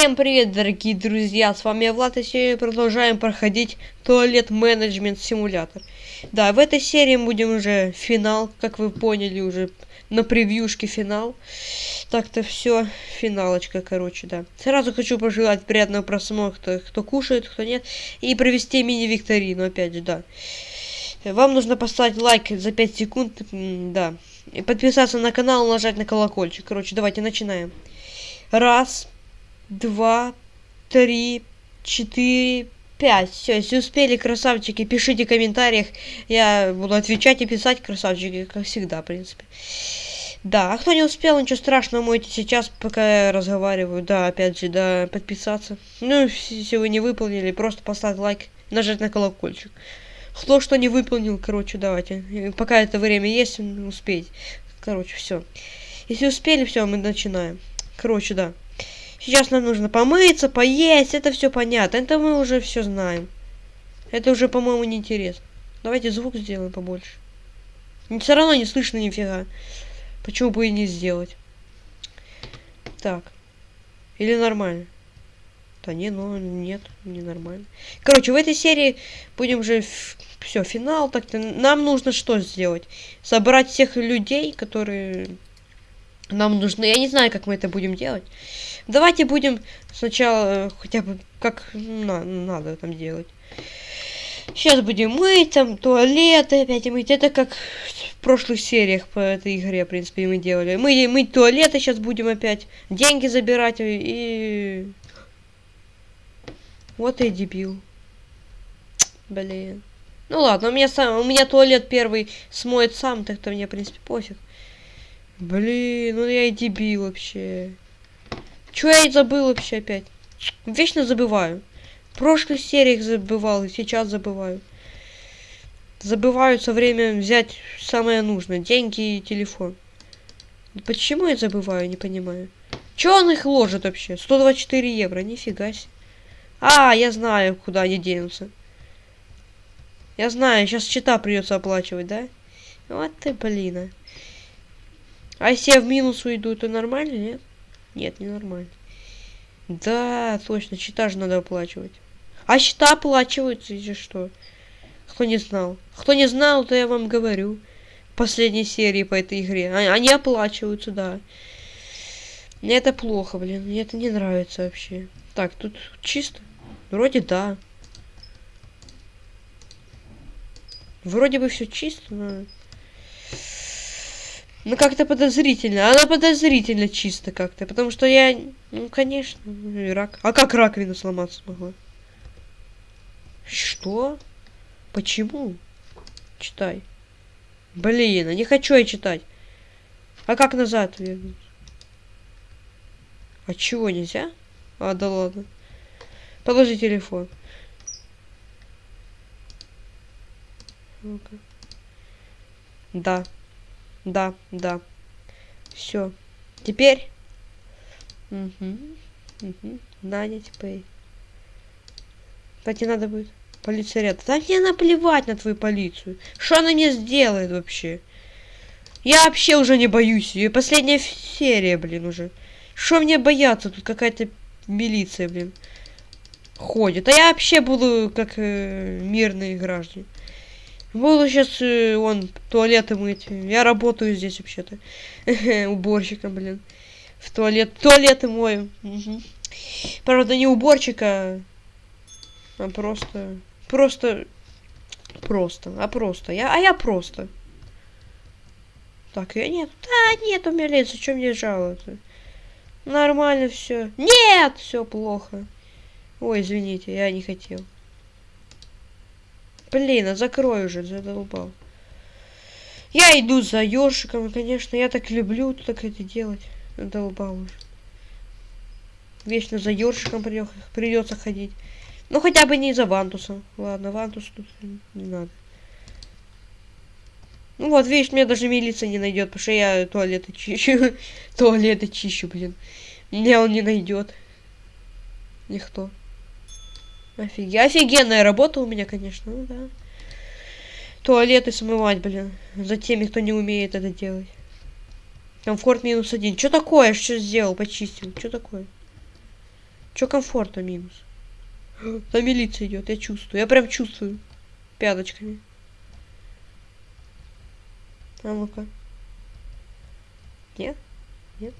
Всем привет, дорогие друзья, с вами я Влад, и сегодня продолжаем проходить туалет менеджмент симулятор. Да, в этой серии будем уже финал, как вы поняли уже на превьюшке финал. Так-то все, финалочка, короче, да. Сразу хочу пожелать приятного просмотра, кто, кушает, кто нет, и провести мини-викторину, опять же, да. Вам нужно поставить лайк за 5 секунд, да. И подписаться на канал, нажать на колокольчик. Короче, давайте начинаем. Раз, два, три, четыре, пять. Все, если успели, красавчики, пишите в комментариях. Я буду отвечать и писать, красавчики, как всегда, в принципе. Да, а кто не успел, ничего страшного, можете сейчас, пока я разговариваю, да, опять же, да, подписаться. Ну, если вы не выполнили, просто поставить лайк, нажать на колокольчик. Кто что не выполнил, короче, давайте. Пока это время есть, успеть. Короче, все. Если успели, все, мы начинаем. Короче, да. Сейчас нам нужно помыться, поесть, это все понятно. Это мы уже все знаем. Это уже, по-моему, неинтересно. Давайте звук сделаем побольше. Все равно не слышно нифига. Почему бы и не сделать? Так. Или нормально? Да не, ну нет, не нормально. Короче, в этой серии будем же все, финал. Так-то нам нужно что сделать? Собрать всех людей, которые нам нужны. Я не знаю, как мы это будем делать. Давайте будем сначала э, хотя бы как на, надо там делать. Сейчас будем мыть, там, туалеты опять мыть. Это как в прошлых сериях по этой игре, в принципе, мы делали. Мы мыть туалеты сейчас будем опять. Деньги забирать и... Вот и дебил. Блин. Ну ладно, у меня сам, у меня туалет первый смоет сам, так-то мне, в принципе, пофиг. Блин, ну я и дебил вообще. Чё я и забыл вообще опять? Вечно забываю. В прошлых сериях забывал, и сейчас забываю. Забываю со время взять самое нужное. Деньги и телефон. Почему я забываю, не понимаю. Чё он их ложит вообще? 124 евро, нифига себе. А, я знаю, куда они денутся. Я знаю, сейчас счета придется оплачивать, да? Вот ты, блин. А, если я в минус уйду, то нормально, нет? Нет, не нормально. Да, точно, счета же надо оплачивать. А счета оплачиваются, или что? Кто не знал? Кто не знал, то я вам говорю. Последней серии по этой игре. А, они оплачиваются, да. Мне это плохо, блин. Мне это не нравится вообще. Так, тут чисто. Вроде да. Вроде бы все чисто, но... Ну, как-то подозрительно. Она подозрительно чисто как-то. Потому что я... Ну, конечно, рак. А как раковина сломаться могла? Что? Почему? Читай. Блин, а не хочу я читать. А как назад вернуть? А чего нельзя? А, да ладно. Положи телефон. Ну-ка. Да. Да, да. Все. Теперь. Угу. Угу. Нанять пей. Кстати, надо будет. Полиция рядом. Да мне наплевать на твою полицию. Что она мне сделает вообще? Я вообще уже не боюсь ее. Последняя серия, блин, уже. Что мне бояться? Тут какая-то милиция, блин, ходит. А я вообще буду как э, мирные граждане. Буду сейчас, э, он, туалеты мыть. Я работаю здесь вообще-то. Уборщиком, блин. В туалет. Туалеты мою. Угу. Правда, не уборщика, а просто... Просто... Просто. А просто. Я, а я просто. Так, я нет. Да, нет, у меня лица, что мне жаловаться? Нормально все. Нет, все плохо. Ой, извините, я не хотел. Блин, а закрой уже, задолбал. Я иду за ёршиком, конечно, я так люблю так это делать. Задолбал уже. Вечно за ёршиком придется ходить. Ну, хотя бы не за вантусом. Ладно, вантус тут не надо. Ну вот, видишь, меня даже милиция не найдет, потому что я туалеты чищу. туалеты чищу, блин. Меня он не найдет. Никто. Офиг... Офигенная работа у меня, конечно, ну да. Туалеты смывать, блин. За теми, кто не умеет это делать. Комфорт минус один. Что такое? Что сделал? Почистил. Что такое? Чё комфорта минус? Там милиция идет, я чувствую. Я прям чувствую. Пяточками. А ну-ка. Нет? Нет?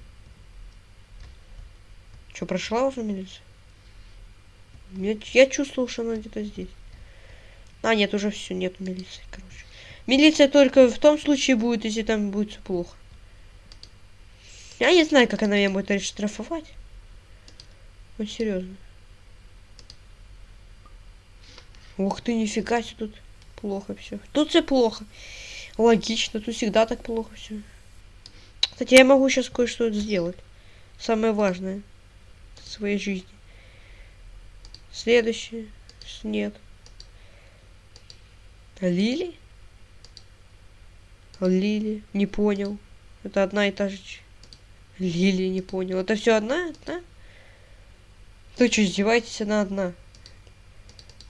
Что, прошла уже милиция? Я, я чувствовал, что она где-то здесь. А, нет, уже все, нет милиции, короче. Милиция только в том случае будет, если там будет все плохо. Я не знаю, как она меня будет штрафовать. Вот серьезно. Ух ты, нифига себе тут плохо все. Тут все плохо. Логично, тут всегда так плохо все. Кстати, я могу сейчас кое-что сделать. Самое важное в своей жизни. Следующее. Нет. Лили? Лили. Не понял. Это одна и та же. Лили, не понял. Это все одна, да? Ты что, издеваетесь? Она одна.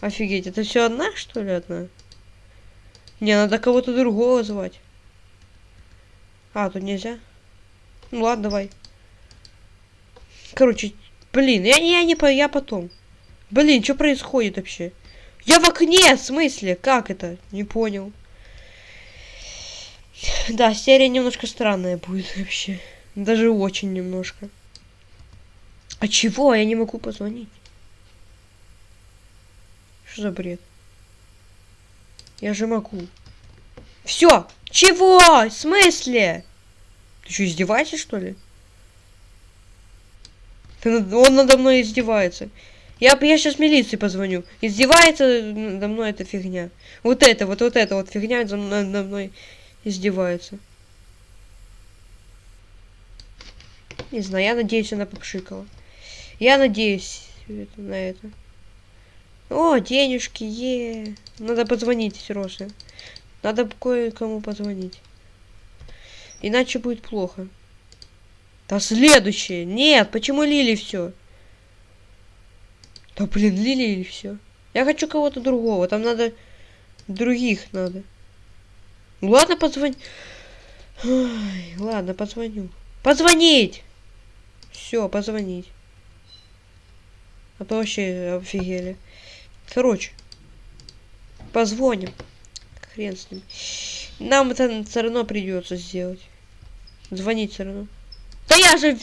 Офигеть, это все одна, что ли, одна? Не, надо кого-то другого звать. А, тут нельзя. Ну ладно, давай. Короче, блин, я, я не по, я потом. Блин, что происходит вообще? Я в окне, в смысле? Как это? Не понял. Да, серия немножко странная будет вообще. Даже очень немножко. А чего? Я не могу позвонить. Что за бред? Я же могу. Все! Чего? В смысле? Ты что, издеваешься, что ли? Ты, он надо мной издевается. Я, я сейчас милиции позвоню. Издевается надо мной эта фигня. Вот это, вот, вот это вот фигня надо мной издевается. Не знаю, я надеюсь, она попшикала. Я надеюсь на это. О, денежки, е. Надо позвонить Сероже. Надо кое-кому позвонить. Иначе будет плохо. Да следующее. Нет, почему Лили все? Да блин, Лили или все? Я хочу кого-то другого. Там надо других надо. Ладно, позвони. Ой, ладно, позвоню. Позвонить! Все, позвонить. А то вообще офигели. Короче, позвоним. Хрен с ним. Нам это все равно придется сделать. Звонить все равно. Да я же...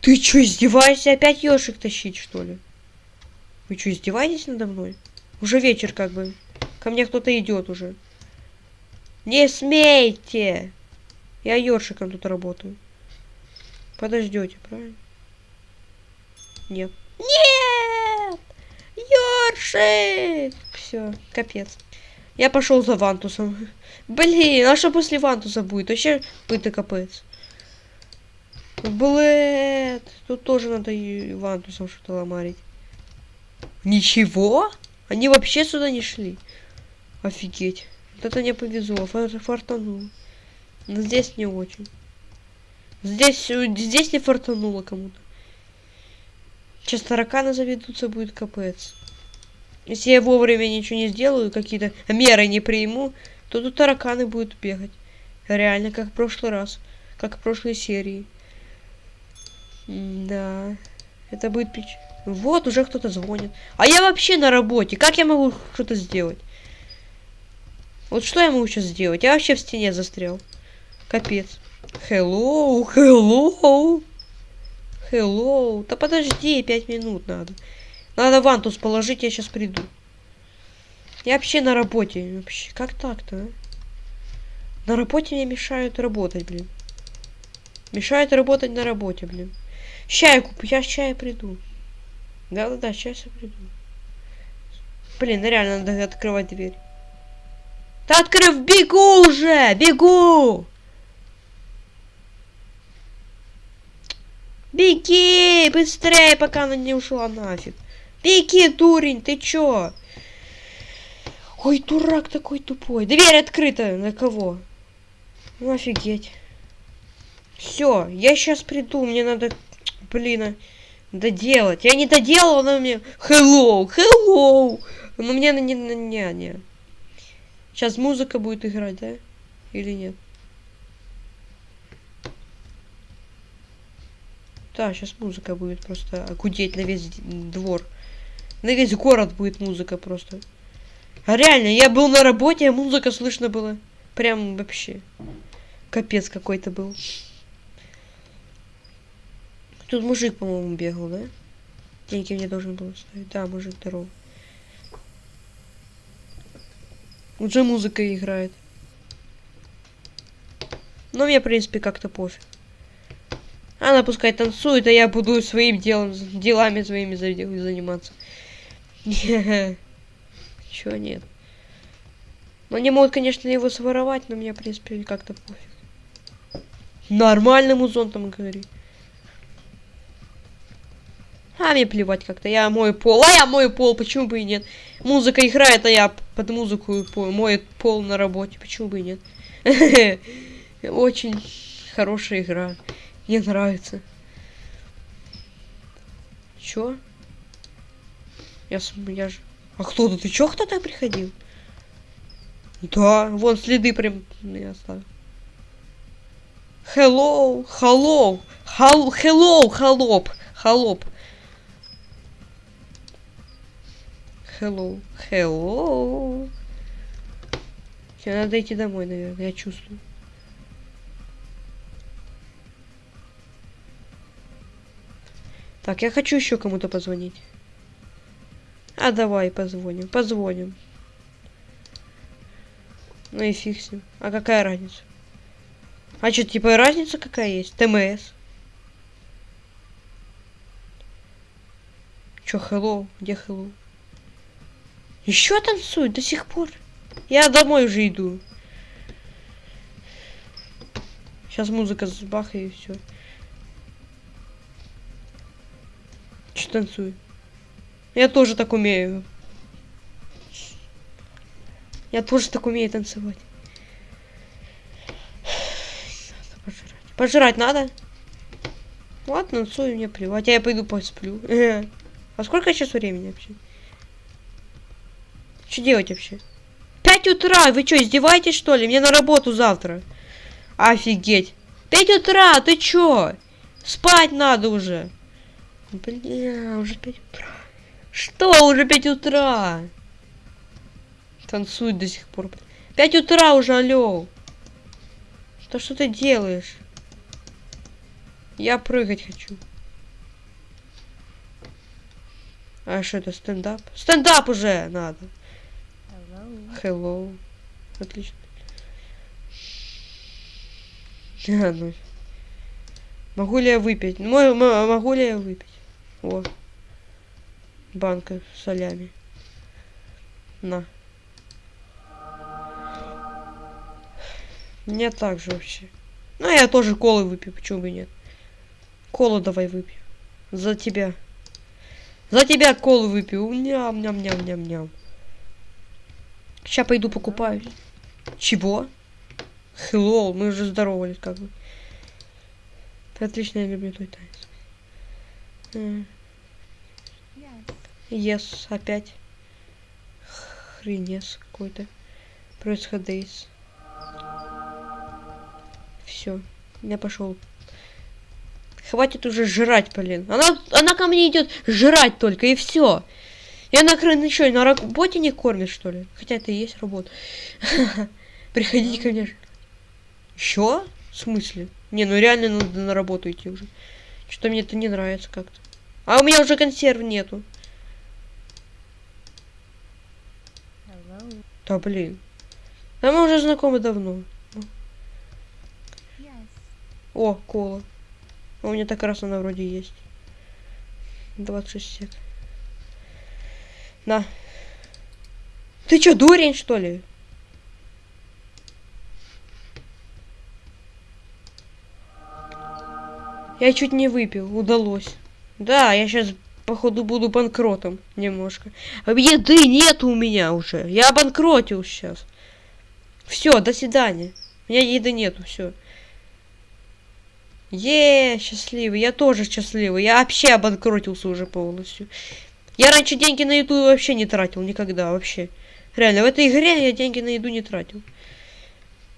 Ты что, издеваешься? Опять ешик тащить, что ли? Вы что, издеваетесь надо мной? Уже вечер как бы. Ко мне кто-то идет уже. Не смейте! Я ёршиком тут работаю. Подождете, правильно? Нет. Нет! Ёршик! Все, капец. Я пошел за Вантусом. Блин, а что после Вантуса будет? Вообще и капец. Блэд. Тут тоже надо Вантусом что-то ломарить. Ничего? Они вообще сюда не шли. Офигеть. Вот это не повезло. Фартануло. Но здесь не очень. Здесь, здесь не фартануло кому-то. Сейчас тараканы заведутся, будет капец. Если я вовремя ничего не сделаю, какие-то меры не приму, то тут тараканы будут бегать. Реально, как в прошлый раз. Как в прошлой серии. да. Это будет пич. Вот, уже кто-то звонит. А я вообще на работе. Как я могу что-то сделать? Вот что я могу сейчас сделать? Я вообще в стене застрял. Капец. Hello, hello. Hello. Да подожди, пять минут надо. Надо вантус положить, я сейчас приду. Я вообще на работе. Вообще, как так-то, а? На работе мне мешают работать, блин. Мешают работать на работе, блин. Я куплю, я я приду. Да-да-да, сейчас я приду. Блин, ну реально надо открывать дверь. Да открыв, бегу уже! Бегу! Беги! Быстрее, пока она не ушла нафиг. Беги, дурень, ты чё? Ой, дурак такой тупой. Дверь открыта. На кого? Ну, офигеть. Все, я сейчас приду. Мне надо, блин, а, доделать. Я не доделал, она мне... Hello, hello. Но мне на не, не, не, не. Сейчас музыка будет играть, да? Или нет? Да, сейчас музыка будет просто гудеть на весь двор. На весь город будет музыка просто. А реально, я был на работе, а музыка слышно было. Прям вообще. Капец какой-то был. Тут мужик, по-моему, бегал, да? Деньги мне должен был ставить. Да, мужик здоров. Уже музыка играет. Но мне, в принципе, как-то пофиг. Она пускай танцует, а я буду своим делом, делами своими заниматься. Чего нет? Ну, они могут, конечно, его своровать, но мне, в принципе, как-то пофиг. Нормальным зонтом говори. А мне плевать как-то. Я мою пол. А я мою пол, почему бы и нет? Музыка играет, а я под музыку мой пол на работе. Почему бы и нет? Очень хорошая игра. Мне нравится. Чё? Я, я же... А кто тут? Ты чё кто-то приходил? Да, вон следы прям я оставил. Hello, hello, hello, hello, холоп, холоп. Hello, hello. Тебе надо идти домой, наверное, я чувствую. Так, я хочу еще кому-то позвонить. А давай позвоним, позвоним. Ну и фиг с ним. А какая разница? А что, типа разница какая есть? ТМС. Чё, hello? Где hello? Еще танцует до сих пор. Я домой уже иду. Сейчас музыка забахает и все. Че танцует? Я тоже так умею. Я тоже так умею танцевать. Надо пожрать. Пожрать надо? Вот, танцую, мне плевать. А я пойду посплю. А сколько сейчас времени вообще? Что делать вообще? Пять утра! Вы что, издеваетесь, что ли? Мне на работу завтра. Офигеть. Пять утра! Ты чё? Спать надо уже. Бля, уже пять утра. Что? Уже пять утра. Танцует до сих пор. Пять утра уже, алло. Что, что ты делаешь? Я прыгать хочу. А что это, стендап? Стендап уже надо. Hello. Отлично. А, ну. Могу ли я выпить? Могу ли я выпить? О. Банка с солями. На. Мне так же вообще. Ну, я тоже колы выпью, почему бы нет. Колу давай выпью. За тебя. За тебя колу выпью. Ням-ням-ням-ням-ням. Сейчас пойду покупаю. Чего? Hello, мы уже здоровались как бы. Отлично, я люблю твой танец. Yes, опять. Хренес какой-то. Происходит. Все, я пошел. Хватит уже жрать, блин. Она, она ко мне идет жрать только, и все. Я на крыше что, на работе не кормит, что ли? Хотя это и есть работа. Приходите ко мне. Еще? В смысле? Не, ну реально надо на работу идти уже. Что-то мне это не нравится как-то. А у меня уже консерв нету. Да блин. Да мы уже знакомы давно. О, кола. У меня так раз она вроде есть. 26 сек. На. Ты чё, дурень, что ли? Я чуть не выпил, удалось. Да, я сейчас, походу, буду банкротом немножко. А еды нет у меня уже. Я обанкротил сейчас. Все, до свидания. У меня еды нету, все. Е, счастливый, я тоже счастливый. Я вообще обанкротился уже полностью. Я раньше деньги на еду вообще не тратил, никогда, вообще. Реально, в этой игре я деньги на еду не тратил.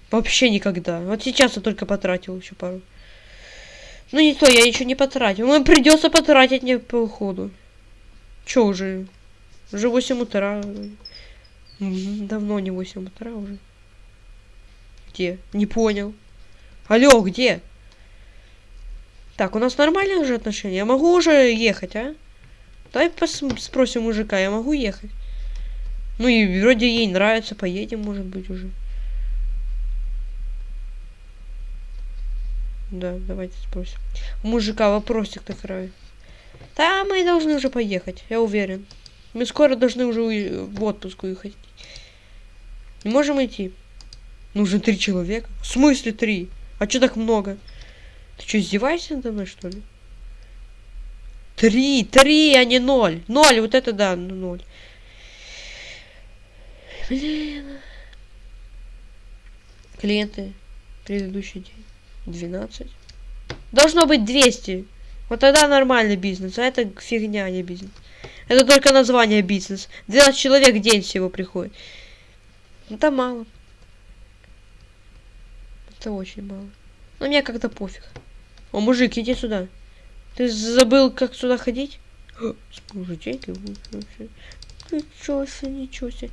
Вообще никогда. Вот сейчас я только потратил еще пару. Ну не то, я еще не потратил. Ну придется потратить мне по уходу. Че уже? Уже 8 утра. Давно не 8 утра уже. Где? Не понял. Алло, где? Так, у нас нормальные уже отношения. Я могу уже ехать, а? Давай спросим мужика, я могу ехать? Ну и вроде ей нравится, поедем, может быть, уже. Да, давайте спросим. У мужика вопросик такой. Да, мы должны уже поехать, я уверен. Мы скоро должны уже в отпуск уехать. Не можем идти. Нужно три человека. В смысле три? А что так много? Ты что, издеваешься надо мной, что ли? Три, три, а не ноль. Ноль, вот это да, ну, ноль. Блин. Клиенты. Предыдущий день. 12. Должно быть 200. Вот тогда нормальный бизнес. А это фигня, а не бизнес. Это только название бизнес. 12 человек в день всего приходит. Это мало. Это очень мало. Но мне как-то пофиг. О, мужик, иди сюда. Ты забыл, как сюда ходить? Вообще. Ничего себе, ничего себе.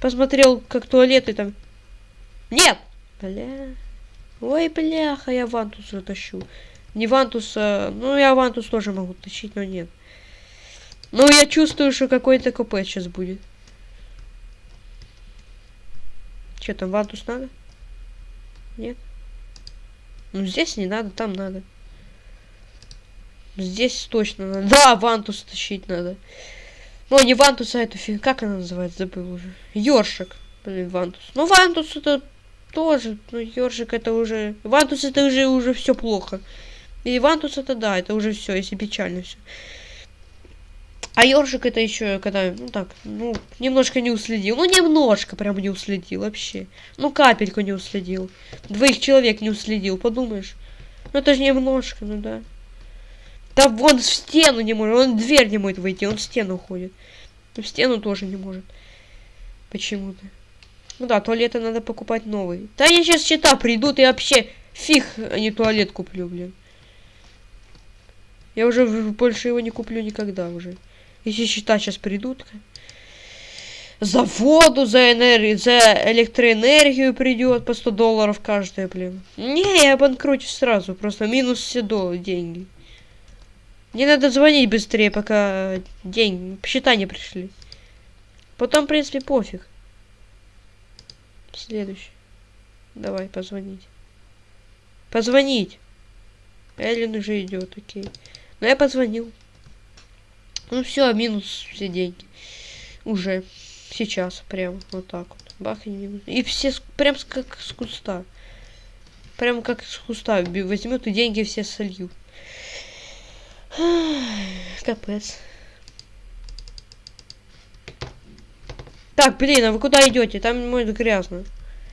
Посмотрел, как туалеты там. Нет! Бля. Ой, бляха, я вантус затащу. Не вантус, а... Ну, я вантус тоже могу тащить, но нет. Ну, я чувствую, что какой-то КП сейчас будет. Че там, вантус надо? Нет? Ну, здесь не надо, там надо. Здесь точно надо. Да, вантус тащить надо. Ну, не вантус, а эту фиг. Как она называется? Забыл уже. Ёршик. Блин, вантус. Ну, вантус это тоже. Ну, ёршик это уже... Вантус это уже, уже все плохо. И вантус это да, это уже все, если печально все. А ёршик это еще, когда, ну так, ну, немножко не уследил. Ну, немножко прям не уследил вообще. Ну, капельку не уследил. Двоих человек не уследил, подумаешь. Ну, это же немножко, ну да. Да вон в стену не может, он дверь не может выйти, он в стену ходит. В стену тоже не может. Почему-то. Ну да, туалеты надо покупать новые. Да они сейчас счета придут и вообще фиг, а не туалет куплю, блин. Я уже больше его не куплю никогда уже. Если счета сейчас придут. За воду, за энергию, за электроэнергию придет по 100 долларов каждая, блин. Не, я банкротю сразу, просто минус все до деньги. Мне надо звонить быстрее, пока день, счета не пришли. Потом, в принципе, пофиг. Следующий. Давай, позвонить. Позвонить. Эллен уже идет, окей. Но ну, я позвонил. Ну все, минус все деньги. Уже. Сейчас, прям вот так вот. Бах и минус. И все прям как с куста. Прям как с куста. Возьмет и деньги все сольют. Капец. Так, блин, а вы куда идете? Там может грязно.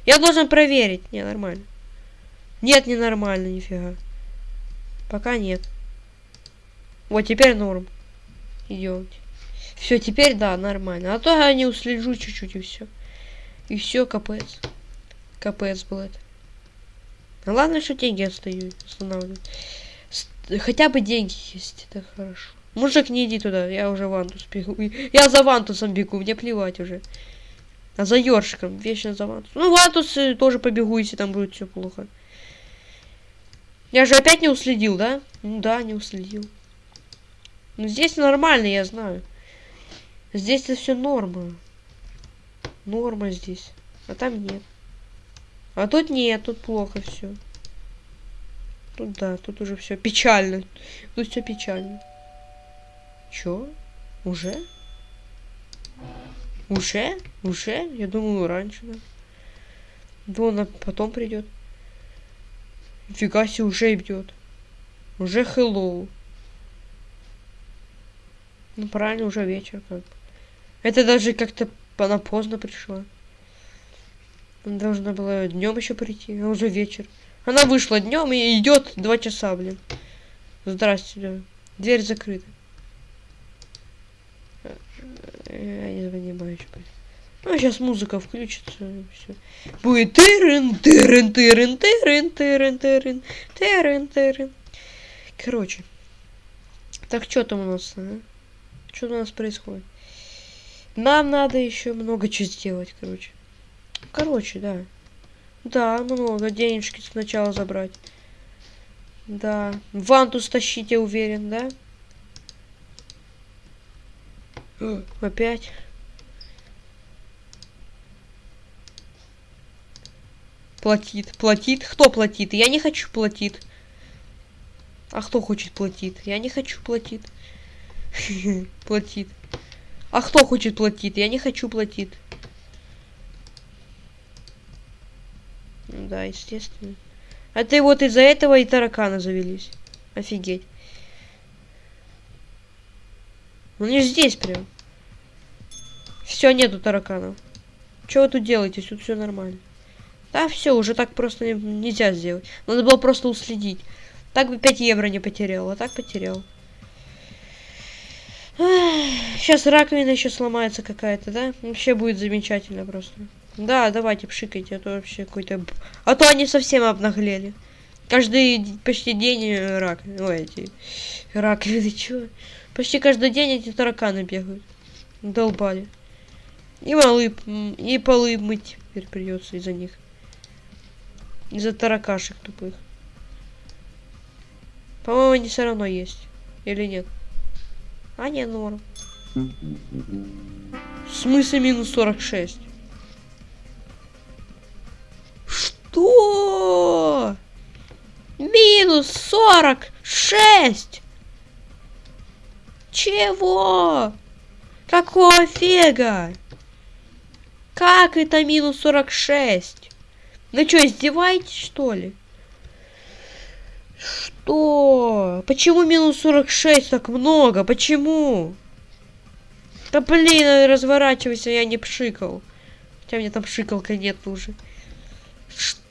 Я должен проверить. Не, нормально. Нет, не нормально, нифига. Пока нет. Вот, теперь норм. Идемте. Все, теперь да, нормально. А то я не услежу чуть-чуть и все. И все, капец. Капец был это. Ну, ладно, что деньги остаю, останавливаю. Хотя бы деньги есть, это хорошо. Мужик, не иди туда, я уже вантус бегу. Я за вантусом бегу, мне плевать уже. А за ёршиком, вечно за вантус. Ну, вантус тоже побегу, если там будет все плохо. Я же опять не уследил, да? Ну да, не уследил. Ну здесь нормально, я знаю. Здесь это все норма. Норма здесь. А там нет. А тут нет, тут плохо все. Тут да, тут уже все печально. Тут все печально. Чё? Уже? Уже? Уже? Я думаю, раньше, да. Да она потом придет. Фига себе, уже идет. Уже hello. Ну правильно, уже вечер как бы. Это даже как-то она поздно пришла. Она должна была днем еще прийти, а уже вечер. Она вышла днем и идет два часа, блин. Здрасте, да. Дверь закрыта. Я не понимаю, что Ну, сейчас музыка включится, все. Будет тырын, тырын, тырын, тырын, тырын, тырын, тырын, тырын. Короче. Так, что там у нас, а? Что у нас происходит? Нам надо еще много чего сделать, короче. Короче, да. Да, много. Денежки сначала забрать. Да. Вантус тащить, я уверен, да? Опять. Платит. Платит. Кто платит? Я не хочу платит. А кто хочет платит? Я не хочу платит. Платит. А кто хочет платит? Я не хочу платит. Да, естественно. А ты вот из-за этого и тараканы завелись. Офигеть. Ну не здесь прям. Все, нету тараканов. Что вы тут делаете? Тут все нормально. Да, все, уже так просто не, нельзя сделать. Надо было просто уследить. Так бы 5 евро не потерял, а так потерял. Сейчас раковина еще сломается какая-то, да? Вообще будет замечательно просто. Да, давайте пшикайте, а то вообще какой-то... А то они совсем обнаглели. Каждый почти день рак. Ой, эти раковины, чё? Почти каждый день эти тараканы бегают. Долбали. И малы, и полы мыть теперь придется из-за них. Из-за таракашек тупых. По-моему, они все равно есть. Или нет? А, не, норм. В смысле минус 46? Что? Минус 46? Чего? Какого фига? Как это минус 46? Ну что, издеваетесь, что ли? Что? Почему минус 46 так много? Почему? Да блин, разворачивайся, я не пшикал. Хотя мне там пшикалка нет уже. Что?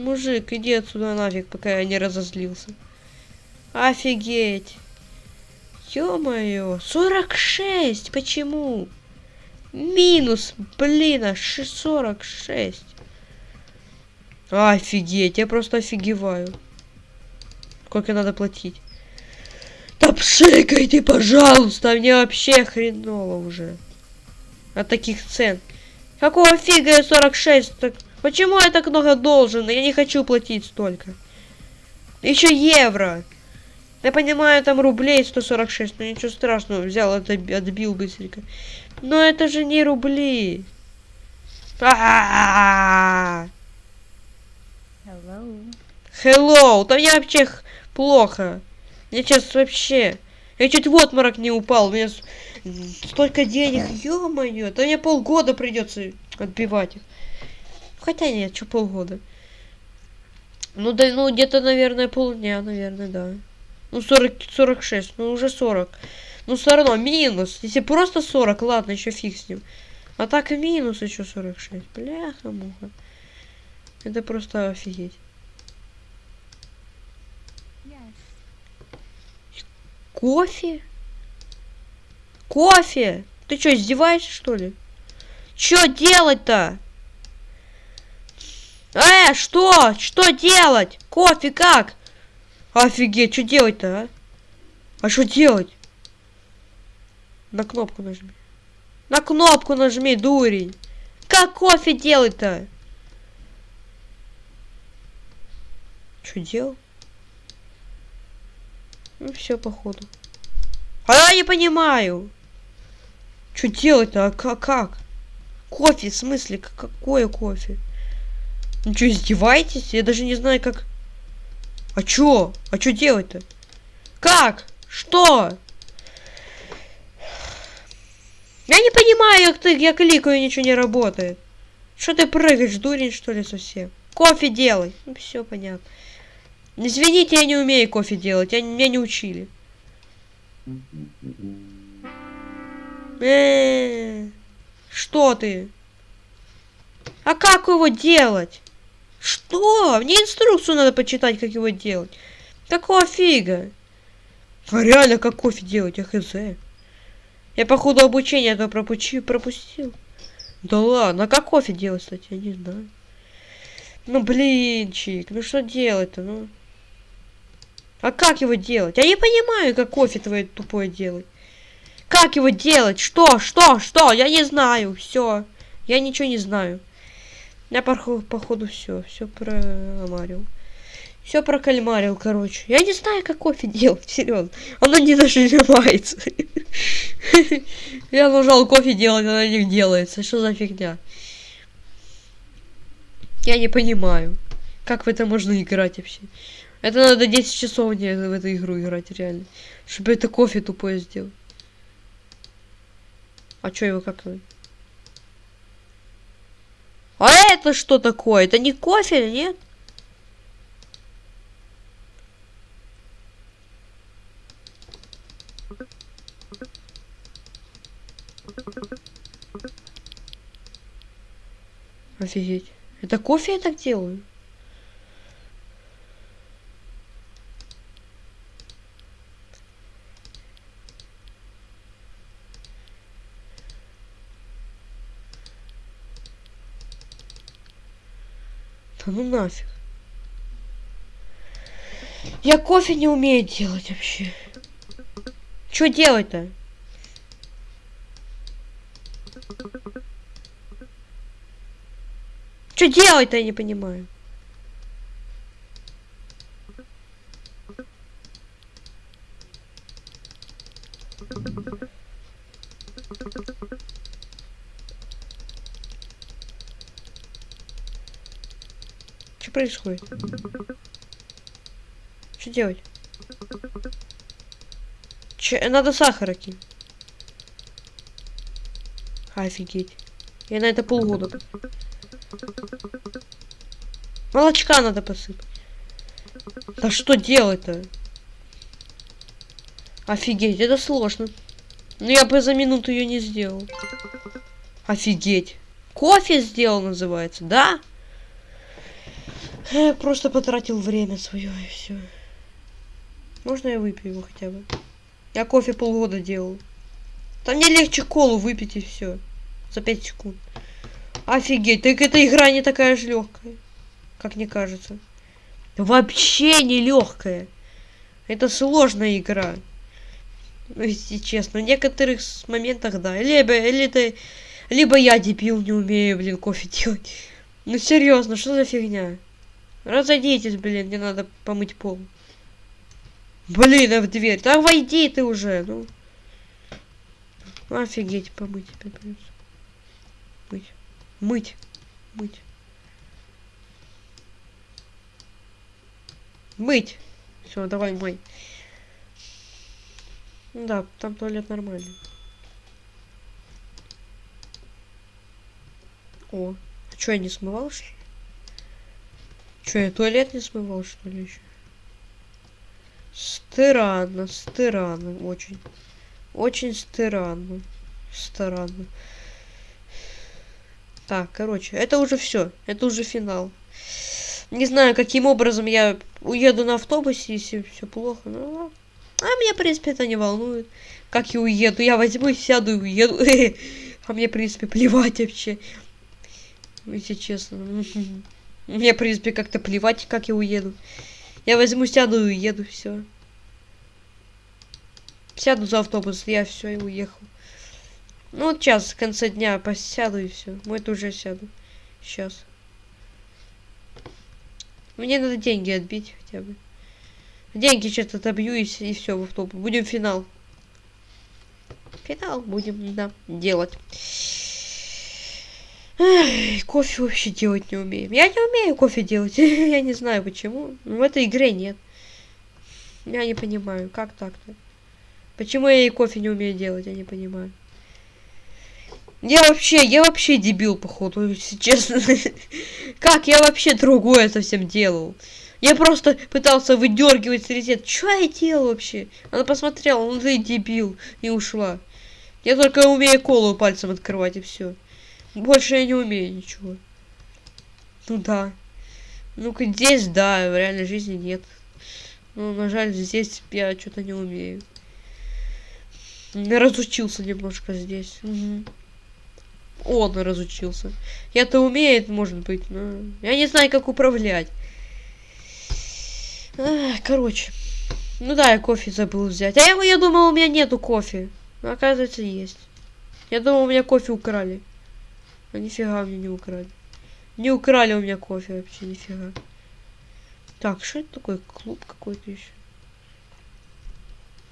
Мужик, иди отсюда нафиг, пока я не разозлился. Офигеть. Ё-моё, 46, почему? Минус, блин, аж 46. Офигеть, я просто офигеваю. Сколько надо платить? Да пшикайте, пожалуйста, мне вообще хреново уже. От таких цен. Какого фига я 46? Так... Почему я так много должен? Я не хочу платить столько. Еще евро. Я понимаю, там рублей 146, но ничего страшного. Взял, это отбил быстренько. Но это же не рубли. А -а -а -а! Hello. Hello. Да мне вообще плохо. Мне сейчас вообще... Я чуть в отморок не упал. У меня столько денег. Ё-моё. Да мне полгода придется отбивать их. Хотя нет, что полгода. Ну да, ну где-то, наверное, полдня, наверное, да. Ну 40, 46, ну уже 40. Ну все равно минус. Если просто 40, ладно, еще фиг с ним. А так и минус еще 46. Бляха-муха. Это просто офигеть. Кофе? Кофе? Ты что, издеваешься, что ли? Что делать-то? Э, что? Что делать? Кофе как? Офигеть, что делать-то, а? А что делать? На кнопку нажми. На кнопку нажми, дурень. Как кофе делать-то? Что делал? Ну все, походу. А я не понимаю. Что делать-то? А как? Кофе, в смысле? Какое кофе? Ну что, издеваетесь? Я даже не знаю, как... А чё? А чё делать-то? Как? Что? Я не понимаю, как ты, я кликаю, ничего не работает. Что ты прыгаешь, дурень, что ли, совсем? Кофе делай. Ну, все понятно. Извините, я не умею кофе делать, я, меня не учили. Э что ты? А как его делать? Что? Мне инструкцию надо почитать, как его делать. Какого фига? А реально, как кофе делать, я хз. Я, походу, обучение это пропучи, пропустил. Да ладно, а как кофе делать, кстати, я не знаю. Ну, блинчик, ну что делать-то, ну? А как его делать? Я не понимаю, как кофе твое тупое делать. Как его делать? Что? Что? Что? Я не знаю. Все. Я ничего не знаю. Я, походу, походу все. Все промарил. Все прокальмарил, короче. Я не знаю, как кофе делать, серьезно. Оно не нажимается. Я нажал кофе делать, оно не делается. Что за фигня? Я не понимаю. Как в это можно играть вообще? Это надо 10 часов в эту игру играть, реально. Чтобы это кофе тупое сделать. А чё его как? А это что такое? Это не кофе, нет? Офигеть. Это кофе я так делаю? Да ну нафиг. Я кофе не умею делать вообще. Что делать-то? Что делать-то, я не понимаю. Что происходит? Что делать? Че, надо сахара кинуть. Офигеть. Я на это полгода. Молочка надо посыпать. Да что делать-то? Офигеть, это сложно. Ну я бы за минуту ее не сделал. Офигеть. Кофе сделал, называется, да? Просто потратил время свое и все. Можно я выпью его хотя бы? Я кофе полгода делал. Там мне легче колу выпить и все. За 5 секунд. Офигеть, так эта игра не такая же легкая. Как мне кажется. Вообще не легкая. Это сложная игра. Ну, если честно. В некоторых моментах, да. Либо, или это, либо я дебил, не умею, блин, кофе делать. Ну серьезно, что за фигня? Разойдитесь, блин, мне надо помыть пол. Блин, а в дверь. Так войди ты уже, ну. Офигеть, помыть опять придется. Мыть. Мыть. Мыть. Мыть. Все, давай мой. Да, там туалет нормальный. О, а что я не смывал, что Что, я туалет не смывал, что ли, еще? Странно, странно, очень. Очень странно. Странно. Так, короче, это уже все. Это уже финал. Не знаю, каким образом я уеду на автобусе, если все плохо. Ну, а меня, в принципе, это не волнует. Как я уеду? Я возьму, сяду и уеду. А мне, в принципе, плевать вообще. Если честно. Мне, в принципе, как-то плевать, как я уеду. Я возьму, сяду и уеду, все. Сяду за автобус, я все и уехал. Ну вот сейчас, в конце дня посяду и все. Мы это уже сяду. Сейчас. Мне надо деньги отбить хотя бы. Деньги что-то добью и, и все в автобус. Будем финал. Финал будем, да, делать. Эх, кофе вообще делать не умеем. Я не умею кофе делать. я не знаю почему. Но в этой игре нет. Я не понимаю, как так-то. Почему я и кофе не умею делать, я не понимаю. Я вообще, я вообще дебил, походу, если честно. как я вообще другое совсем делал? Я просто пытался выдергивать срезет. Что я делал вообще? Она посмотрела, ну ты дебил, и ушла. Я только умею колу пальцем открывать, и все. Больше я не умею ничего. Ну да. Ну-ка здесь, да, в реальной жизни нет. Ну, на жаль, здесь я что-то не умею. Разучился немножко здесь. Угу. Он разучился. Я-то умеет, может быть, но я не знаю, как управлять. Ах, короче. Ну да, я кофе забыл взять. А я, я думал, у меня нету кофе. Но оказывается, есть. Я думал, у меня кофе украли. А нифига мне не украли. Не украли у меня кофе вообще, нифига. Так, что это такое? Клуб какой-то еще.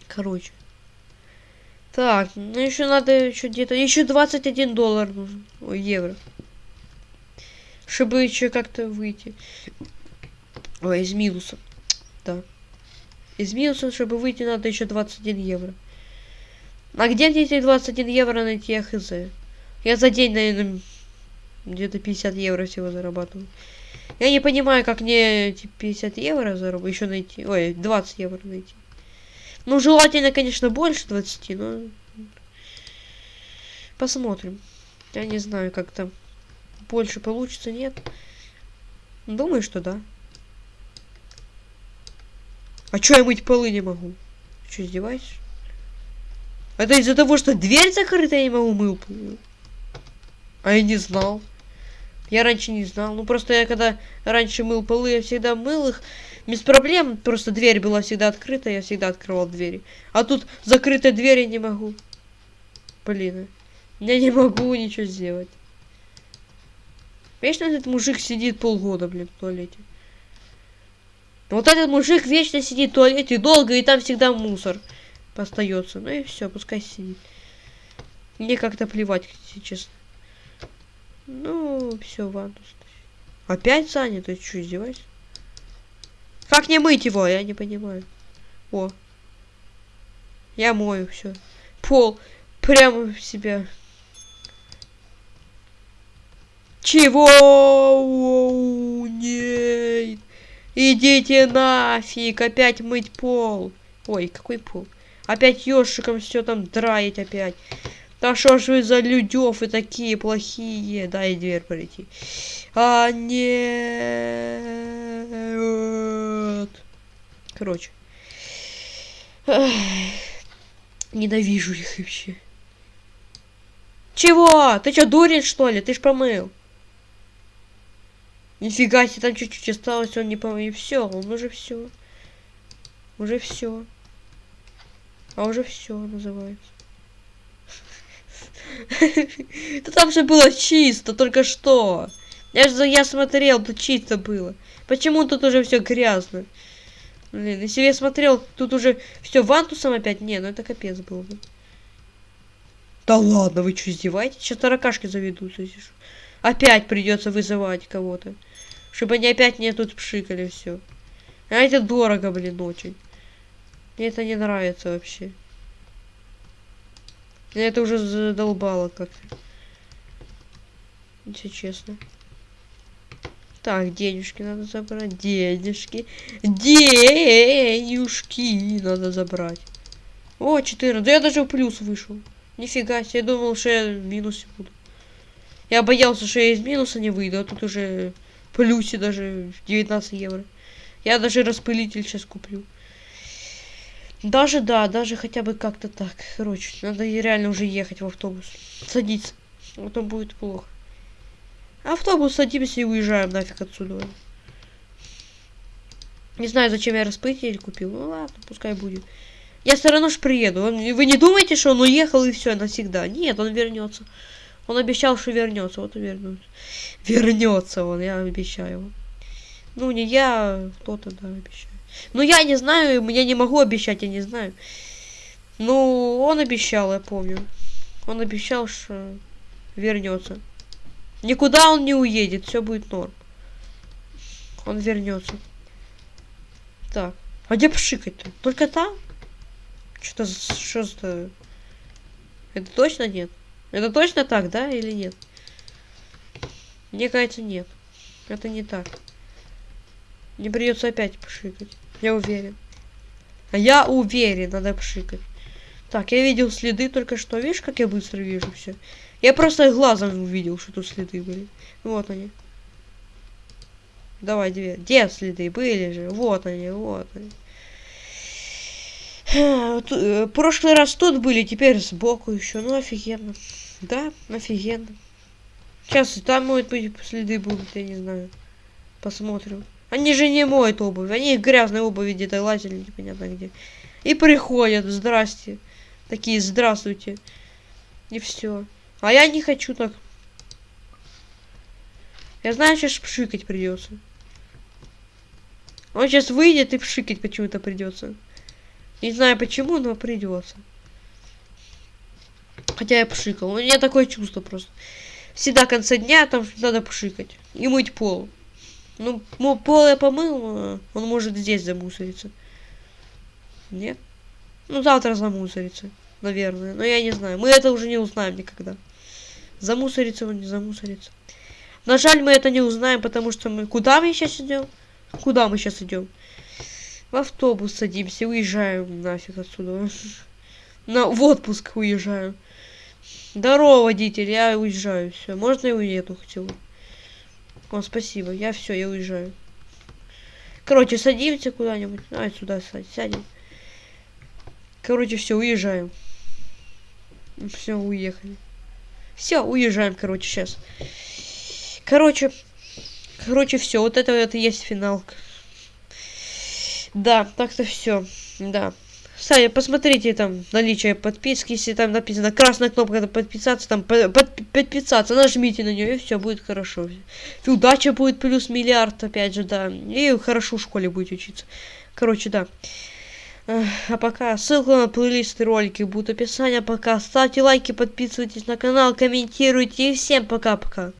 Короче. Так, ну еще надо еще где-то... Еще 21 доллар нужен. Ой, евро. Чтобы еще как-то выйти. Ой, из минуса. Да. Из минуса, чтобы выйти, надо еще 21 евро. А где мне эти 21 евро найти, я хз? Я за день, наверное, где-то 50 евро всего зарабатываю. Я не понимаю, как мне эти 50 евро заработать, еще найти. Ой, 20 евро найти. Ну, желательно, конечно, больше 20, но... Посмотрим. Я не знаю, как там больше получится, нет. Думаю, что да. А чё я мыть полы не могу? Что, издеваешься? Это из-за того, что дверь закрыта, я не могу мыл полы. А я не знал. Я раньше не знал. Ну, просто я когда раньше мыл полы, я всегда мыл их без проблем. Просто дверь была всегда открыта, я всегда открывал двери. А тут закрытой двери не могу. Блин, я не могу ничего сделать. Вечно этот мужик сидит полгода, блин, в туалете. Вот этот мужик вечно сидит в туалете долго, и там всегда мусор остается. Ну и все, пускай сидит. Мне как-то плевать, если честно. Ну, все, ванну Опять занят? Ты что, издеваешься? Как не мыть его? Я не понимаю. О. Я мою, все. Пол прямо в себя. Чего? Нет. Идите нафиг, опять мыть пол. Ой, какой пол? Опять ёшиком все там драить опять. Да что ж вы за людёв и такие плохие? Дай дверь пройти. А нет. Короче. Ненавижу их вообще. Чего? Ты что, дурень, что ли? Ты ж помыл. Нифига себе, там чуть-чуть осталось, он не помыл. И все, он уже все. Уже все. А уже все называется. Да там же было чисто, только что. Я же я смотрел, тут чисто было. Почему тут уже все грязно? Блин, если я смотрел, тут уже все вантусом опять. Не, ну это капец был бы. Да ладно, вы что, издеваетесь? Сейчас таракашки заведутся. Опять придется вызывать кого-то. Чтобы они опять мне тут пшикали все. А это дорого, блин, очень. Мне это не нравится вообще. Я это уже задолбало как-то. Если честно. Так, денежки надо забрать. Денежки. Денежки надо забрать. О, 14. Да я даже в плюс вышел. Нифига себе. Я думал, что я в минусе буду. Я боялся, что я из минуса не выйду, а тут уже в плюсе даже 19 евро. Я даже распылитель сейчас куплю. Даже, да, даже хотя бы как-то так. Короче, надо реально уже ехать в автобус. Садиться. А то будет плохо. Автобус садимся и уезжаем нафиг отсюда. Не знаю, зачем я распылитель купил. Ну ладно, пускай будет. Я все равно ж приеду. Он, вы не думаете, что он уехал и все навсегда? Нет, он вернется. Он обещал, что вернется. Вот и вернется. Вернется он, я обещаю. Ну, не я, кто-то, да, обещаю. Ну, я не знаю, я не могу обещать, я не знаю. Ну, он обещал, я помню. Он обещал, что вернется. Никуда он не уедет, все будет норм. Он вернется. Так. А где пшикать-то? Только там? Что-то, что за... Это точно нет? Это точно так, да, или нет? Мне кажется, нет. Это не так. Мне придется опять пшикать. Я уверен. Я уверен, надо пшикать. Так, я видел следы только что. Видишь, как я быстро вижу все? Я просто глазом увидел, что тут следы были. Вот они. Давай, две. Где следы были же? Вот они, вот они. Э, прошлый раз тут были, теперь сбоку еще. Ну, офигенно. Да, офигенно. Сейчас там, может быть, следы будут, я не знаю. Посмотрим. Они же не моют обувь. Они в грязной обуви где-то лазили, непонятно где. И приходят, здрасте. Такие, здравствуйте. И все. А я не хочу так. Я знаю, сейчас пшикать придется. Он сейчас выйдет и пшикать почему-то придется. Не знаю почему, но придется. Хотя я пшикал. У меня такое чувство просто. Всегда в конце дня там надо пшикать. И мыть пол. Ну, пол я помыл, а он может здесь замусориться. Нет? Ну, завтра замусорится, наверное. Но я не знаю. Мы это уже не узнаем никогда. Замусорится он, не замусорится. На жаль, мы это не узнаем, потому что мы... Куда мы сейчас идем? Куда мы сейчас идем? В автобус садимся, уезжаем нафиг отсюда. На, в отпуск уезжаем. Здорово, водитель, я уезжаю. Все, можно я уеду хотел? О, спасибо. Я все, я уезжаю. Короче, садимся куда-нибудь. Давай сюда сядем. Короче, все, уезжаем. Все, уехали. Все, уезжаем, короче, сейчас. Короче, короче, все. Вот это, это есть финал. Да, так-то все. Да. Кстати, посмотрите там наличие подписки, если там написано красная кнопка подписаться, там под, подписаться, нажмите на нее и все будет хорошо. И удача будет плюс миллиард, опять же, да. И хорошо в школе будет учиться. Короче, да. А пока ссылка на плейлисты ролики будут в описании. Пока ставьте лайки, подписывайтесь на канал, комментируйте и всем пока-пока.